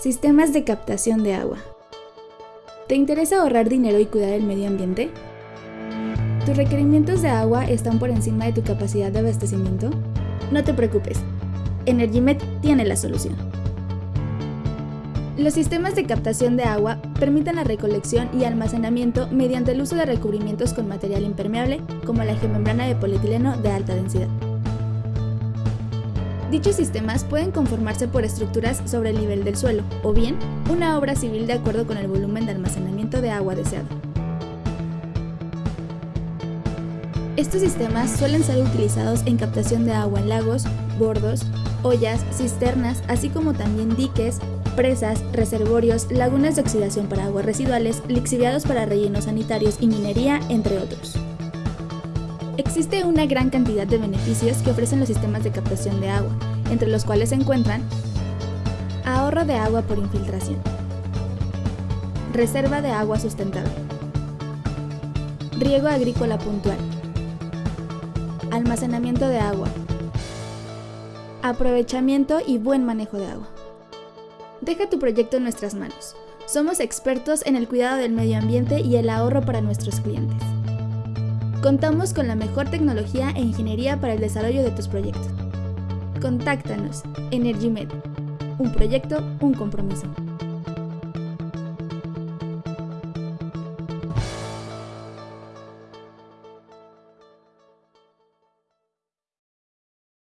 Sistemas de captación de agua. ¿Te interesa ahorrar dinero y cuidar el medio ambiente? ¿Tus requerimientos de agua están por encima de tu capacidad de abastecimiento? No te preocupes, EnergyMed tiene la solución. Los sistemas de captación de agua permiten la recolección y almacenamiento mediante el uso de recubrimientos con material impermeable como la geomembrana de polietileno de alta densidad. Dichos sistemas pueden conformarse por estructuras sobre el nivel del suelo, o bien una obra civil de acuerdo con el volumen de almacenamiento de agua deseado. Estos sistemas suelen ser utilizados en captación de agua en lagos, bordos, ollas, cisternas, así como también diques, presas, reservorios, lagunas de oxidación para aguas residuales, lixiviados para rellenos sanitarios y minería, entre otros. Existe una gran cantidad de beneficios que ofrecen los sistemas de captación de agua, entre los cuales se encuentran ahorro de agua por infiltración, reserva de agua sustentable, riego agrícola puntual, almacenamiento de agua, aprovechamiento y buen manejo de agua. Deja tu proyecto en nuestras manos. Somos expertos en el cuidado del medio ambiente y el ahorro para nuestros clientes. Contamos con la mejor tecnología e ingeniería para el desarrollo de tus proyectos. Contáctanos, EnergyMed. Un proyecto, un compromiso.